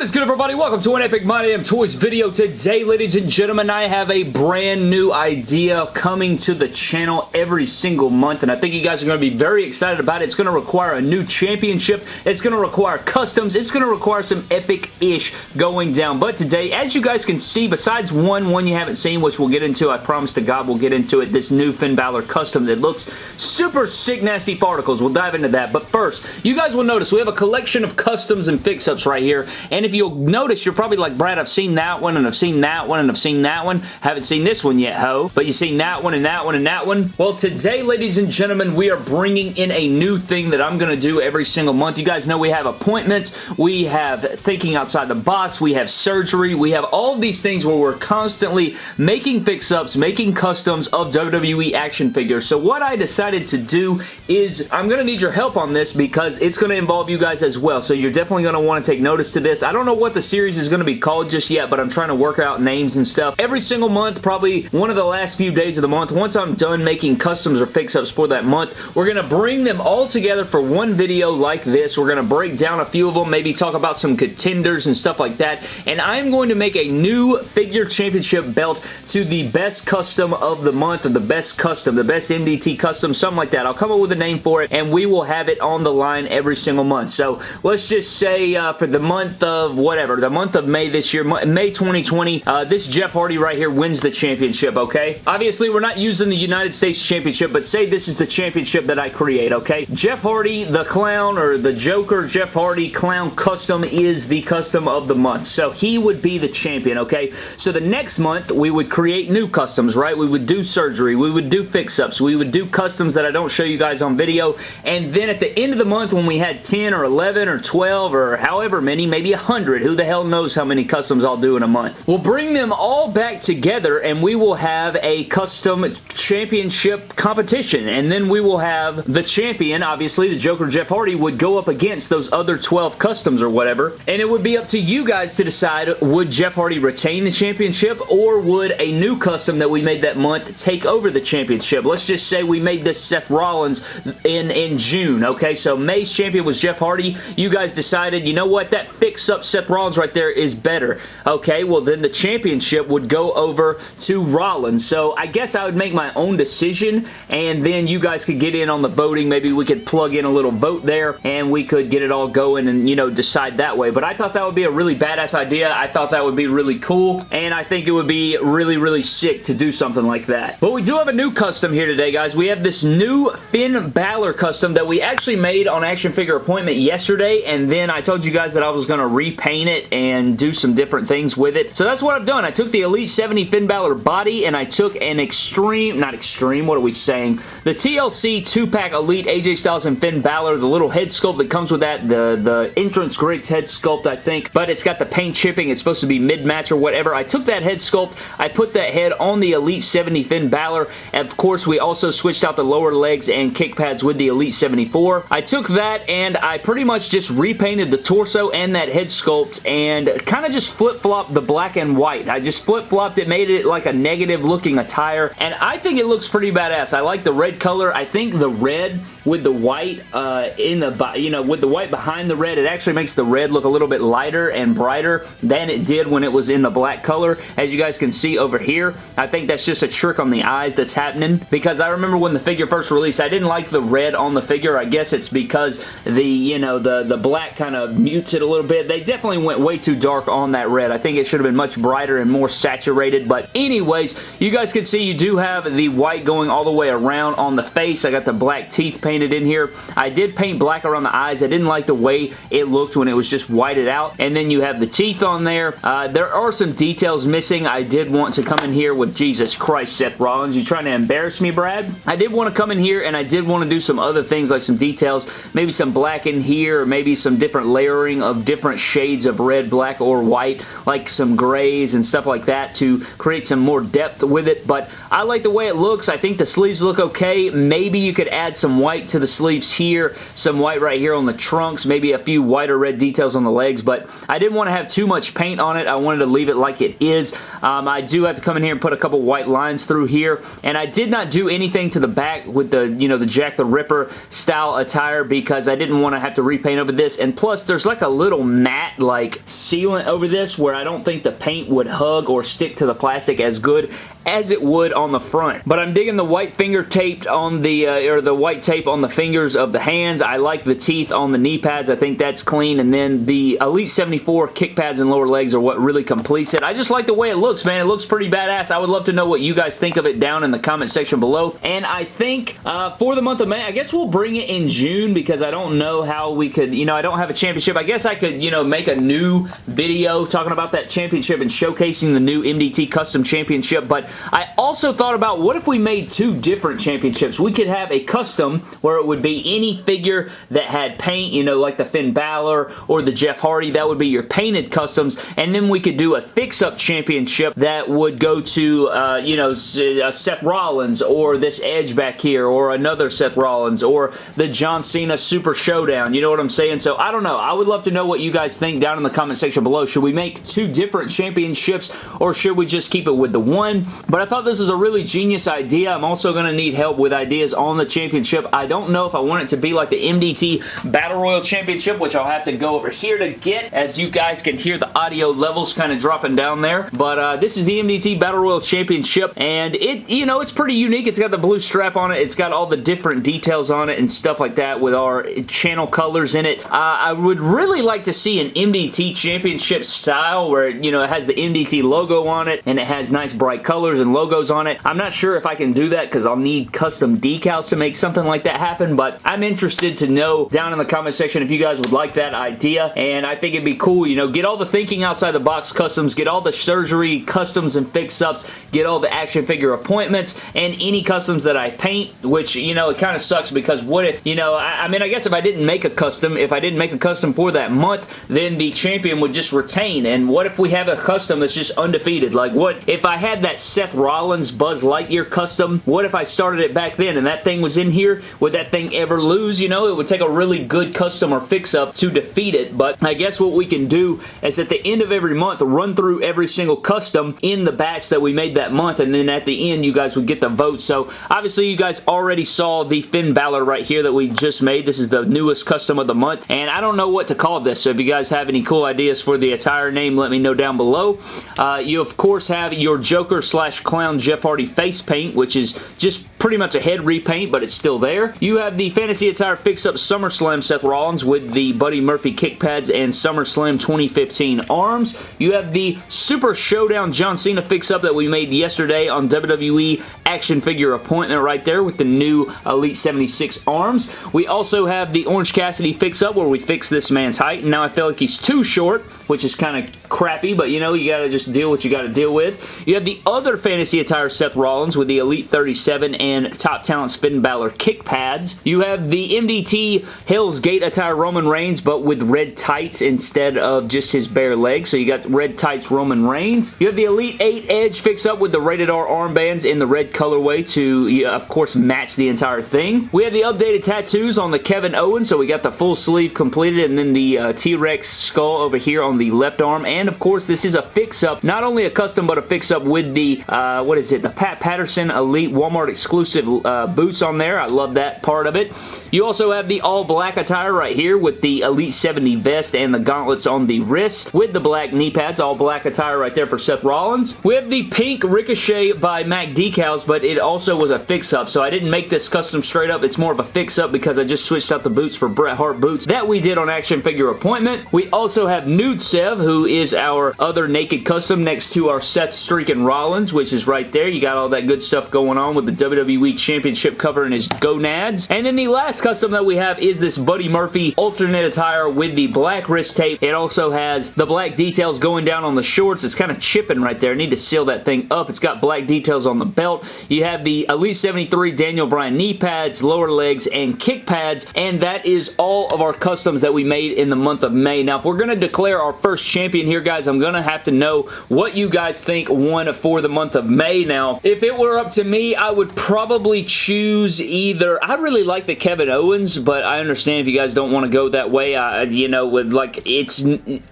What is good everybody? Welcome to an Epic My Damn Toys video. Today, ladies and gentlemen, I have a brand new idea coming to the channel every single month, and I think you guys are going to be very excited about it. It's going to require a new championship. It's going to require customs. It's going to require some epic-ish going down. But today, as you guys can see, besides one, one you haven't seen, which we'll get into, I promise to God we'll get into it, this new Finn Balor custom that looks super sick nasty particles. We'll dive into that. But first, you guys will notice we have a collection of customs and fix-ups right here, and if you'll notice, you're probably like, Brad, I've seen that one, and I've seen that one, and I've seen that one. Haven't seen this one yet, ho. But you've seen that one, and that one, and that one. Well, today, ladies and gentlemen, we are bringing in a new thing that I'm going to do every single month. You guys know we have appointments, we have thinking outside the box, we have surgery, we have all these things where we're constantly making fix-ups, making customs of WWE action figures. So what I decided to do is I'm going to need your help on this because it's going to involve you guys as well. So you're definitely going to want to take notice to this. I don't know what the series is going to be called just yet, but I'm trying to work out names and stuff. Every single month, probably one of the last few days of the month, once I'm done making customs or fix-ups for that month, we're going to bring them all together for one video like this. We're going to break down a few of them, maybe talk about some contenders and stuff like that, and I'm going to make a new figure championship belt to the best custom of the month, or the best custom, the best MDT custom, something like that. I'll come up with a name for it, and we will have it on the line every single month. So let's just say uh, for the month of whatever, the month of May this year, May 2020, uh, this Jeff Hardy right here wins the championship, okay? Obviously, we're not using the United States Championship, but say this is the championship that I create, okay? Jeff Hardy, the clown, or the Joker Jeff Hardy clown custom is the custom of the month. So he would be the champion, okay? So the next month, we would create new customs, right? We would do surgery. We would do fix-ups. We would do customs that I don't show you guys on video. And then at the end of the month, when we had 10 or 11 or 12 or however many, maybe 100, who the hell knows how many customs I'll do in a month. We'll bring them all back together and we will have a custom championship competition and then we will have the champion, obviously the Joker Jeff Hardy, would go up against those other 12 customs or whatever and it would be up to you guys to decide would Jeff Hardy retain the championship or would a new custom that we made that month take over the championship. Let's just say we made this Seth Rollins in, in June, okay? So May's champion was Jeff Hardy. You guys decided, you know what, that fix up Seth Rollins right there is better. Okay, well then the championship would go over to Rollins. So I guess I would make my own decision and then you guys could get in on the voting. Maybe we could plug in a little vote there and we could get it all going and, you know, decide that way. But I thought that would be a really badass idea. I thought that would be really cool and I think it would be really, really sick to do something like that. But we do have a new custom here today, guys. We have this new Finn Balor custom that we actually made on Action Figure Appointment yesterday and then I told you guys that I was going to repaint it and do some different things with it. So that's what I've done. I took the Elite 70 Finn Balor body and I took an extreme, not extreme, what are we saying? The TLC 2-pack Elite AJ Styles and Finn Balor, the little head sculpt that comes with that, the, the entrance greats head sculpt, I think, but it's got the paint chipping. It's supposed to be mid-match or whatever. I took that head sculpt. I put that head on the Elite 70 Finn Balor. And of course, we also switched out the lower legs and kick pads with the Elite 74. I took that and I pretty much just repainted the torso and that head sculpt and kind of just flip-flopped the black and white. I just flip-flopped it, made it like a negative looking attire, and I think it looks pretty badass. I like the red color. I think the red with the white uh, in the, you know, with the white behind the red, it actually makes the red look a little bit lighter and brighter than it did when it was in the black color. As you guys can see over here, I think that's just a trick on the eyes that's happening because I remember when the figure first released, I didn't like the red on the figure. I guess it's because the, you know, the, the black kind of mutes it a little bit. They definitely went way too dark on that red. I think it should have been much brighter and more saturated, but anyways, you guys can see you do have the white going all the way around on the face. I got the black teeth painted in here. I did paint black around the eyes. I didn't like the way it looked when it was just whited out, and then you have the teeth on there. Uh, there are some details missing. I did want to come in here with Jesus Christ, Seth Rollins. You trying to embarrass me, Brad? I did want to come in here, and I did want to do some other things like some details, maybe some black in here, or maybe some different layering of different shades of red, black, or white, like some grays and stuff like that to create some more depth with it, but I like the way it looks. I think the sleeves look okay. Maybe you could add some white to the sleeves here, some white right here on the trunks, maybe a few white or red details on the legs, but I didn't want to have too much paint on it. I wanted to leave it like it is. Um, I do have to come in here and put a couple white lines through here, and I did not do anything to the back with the, you know, the Jack the Ripper style attire because I didn't want to have to repaint over this, and plus there's like a little matte matte like sealant over this where I don't think the paint would hug or stick to the plastic as good as it would on the front. But I'm digging the white finger taped on the, uh, or the white tape on the fingers of the hands. I like the teeth on the knee pads. I think that's clean. And then the Elite 74 kick pads and lower legs are what really completes it. I just like the way it looks, man. It looks pretty badass. I would love to know what you guys think of it down in the comment section below. And I think uh, for the month of May, I guess we'll bring it in June because I don't know how we could, you know, I don't have a championship. I guess I could, you know, make a new video talking about that championship and showcasing the new MDT Custom Championship. But I also thought about what if we made two different championships? We could have a custom where it would be any figure that had paint, you know, like the Finn Balor or the Jeff Hardy. That would be your painted customs. And then we could do a fix-up championship that would go to, uh, you know, uh, Seth Rollins or this Edge back here or another Seth Rollins or the John Cena Super Showdown. You know what I'm saying? So I don't know. I would love to know what you guys think down in the comment section below. Should we make two different championships or should we just keep it with the one? But I thought this was a really genius idea. I'm also going to need help with ideas on the championship. I don't know if I want it to be like the MDT Battle Royal Championship, which I'll have to go over here to get, as you guys can hear the audio levels kind of dropping down there. But uh, this is the MDT Battle Royal Championship, and it, you know, it's pretty unique. It's got the blue strap on it. It's got all the different details on it and stuff like that with our channel colors in it. Uh, I would really like to see an MDT Championship style where, you know, it has the MDT logo on it, and it has nice bright colors and logos on it. I'm not sure if I can do that because I'll need custom decals to make something like that happen, but I'm interested to know down in the comment section if you guys would like that idea, and I think it'd be cool, you know, get all the thinking outside the box customs, get all the surgery customs and fix-ups, get all the action figure appointments, and any customs that I paint, which, you know, it kind of sucks because what if, you know, I, I mean, I guess if I didn't make a custom, if I didn't make a custom for that month, then the champion would just retain, and what if we have a custom that's just undefeated? Like, what if I had that Seth Rollins Buzz Lightyear custom. What if I started it back then and that thing was in here? Would that thing ever lose? You know, it would take a really good custom or fix-up to defeat it, but I guess what we can do is at the end of every month, run through every single custom in the batch that we made that month, and then at the end, you guys would get the vote. So, obviously, you guys already saw the Finn Balor right here that we just made. This is the newest custom of the month, and I don't know what to call this, so if you guys have any cool ideas for the attire name, let me know down below. Uh, you, of course, have your Joker slash Clown Jeff Hardy face paint, which is just pretty much a head repaint, but it's still there. You have the Fantasy Attire Fix Up SummerSlam Seth Rollins with the Buddy Murphy kick pads and SummerSlam 2015 arms. You have the Super Showdown John Cena Fix Up that we made yesterday on WWE action figure appointment right there with the new Elite 76 arms. We also have the Orange Cassidy Fix Up where we fix this man's height, and now I feel like he's too short, which is kind of crappy, but you know, you gotta just deal what you gotta deal with. You have the other Fantasy Attire Seth Rollins with the Elite 37 and Top Talent Finn Balor kick pads. You have the MDT Hell's Gate Attire Roman Reigns, but with red tights instead of just his bare legs, so you got red tights Roman Reigns. You have the Elite 8 Edge fix up with the Rated R armbands in the red colorway to, of course, match the entire thing. We have the updated tattoos on the Kevin Owens, so we got the full sleeve completed, and then the uh, T-Rex skull over here on the left arm, and of course, this is a fix-up, not only a custom, but a fix-up with the, uh, what is it, the Pat Patterson Elite Walmart exclusive uh, boots on there. I love that part of it. You also have the all-black attire right here with the Elite 70 vest and the gauntlets on the wrist with the black knee pads, all black attire right there for Seth Rollins. We have the pink Ricochet by Mac decals, but it also was a fix-up, so I didn't make this custom straight up. It's more of a fix-up because I just switched out the boots for Bret Hart boots that we did on Action Figure Appointment. We also have Nude Sev, who is our other naked custom next to our Seth Streak and Rollins, which is right there. You got all that good stuff going on with the WWE Championship cover and his gonads. And then the last custom that we have is this Buddy Murphy alternate attire with the black wrist tape. It also has the black details going down on the shorts. It's kind of chipping right there. I need to seal that thing up. It's got black details on the belt. You have the Elite 73 Daniel Bryan knee pads, lower legs, and kick pads, and that is all of our customs that we made in the month of May. Now, if we're going to declare our first champion here, here, guys. I'm going to have to know what you guys think won for the month of May now. If it were up to me, I would probably choose either... I really like the Kevin Owens, but I understand if you guys don't want to go that way. I, you know, with like, it's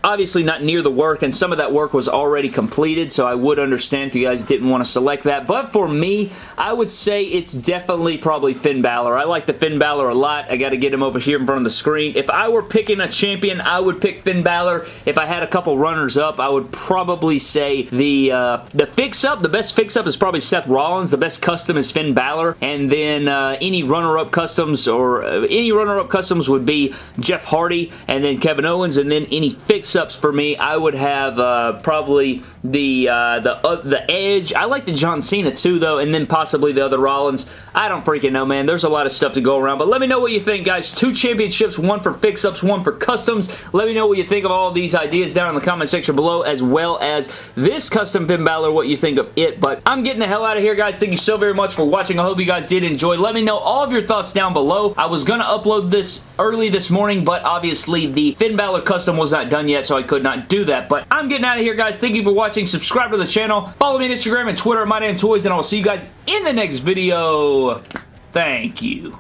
obviously not near the work, and some of that work was already completed, so I would understand if you guys didn't want to select that. But for me, I would say it's definitely probably Finn Balor. I like the Finn Balor a lot. I got to get him over here in front of the screen. If I were picking a champion, I would pick Finn Balor. If I had a couple runners up, I would probably say the uh, the fix-up, the best fix-up is probably Seth Rollins. The best custom is Finn Balor. And then uh, any runner-up customs or uh, any runner-up customs would be Jeff Hardy and then Kevin Owens. And then any fix-ups for me, I would have uh, probably the uh, the uh, the Edge. I like the John Cena too, though. And then possibly the other Rollins. I don't freaking know, man. There's a lot of stuff to go around. But let me know what you think, guys. Two championships, one for fix-ups, one for customs. Let me know what you think of all of these ideas down in the comment section below, as well as this custom Finn Balor, what you think of it. But I'm getting the hell out of here, guys. Thank you so very much for watching. I hope you guys did enjoy. Let me know all of your thoughts down below. I was going to upload this early this morning, but obviously the Finn Balor custom was not done yet, so I could not do that. But I'm getting out of here, guys. Thank you for watching. Subscribe to the channel. Follow me on Instagram and Twitter my at Toys, and I will see you guys in the next video. Thank you.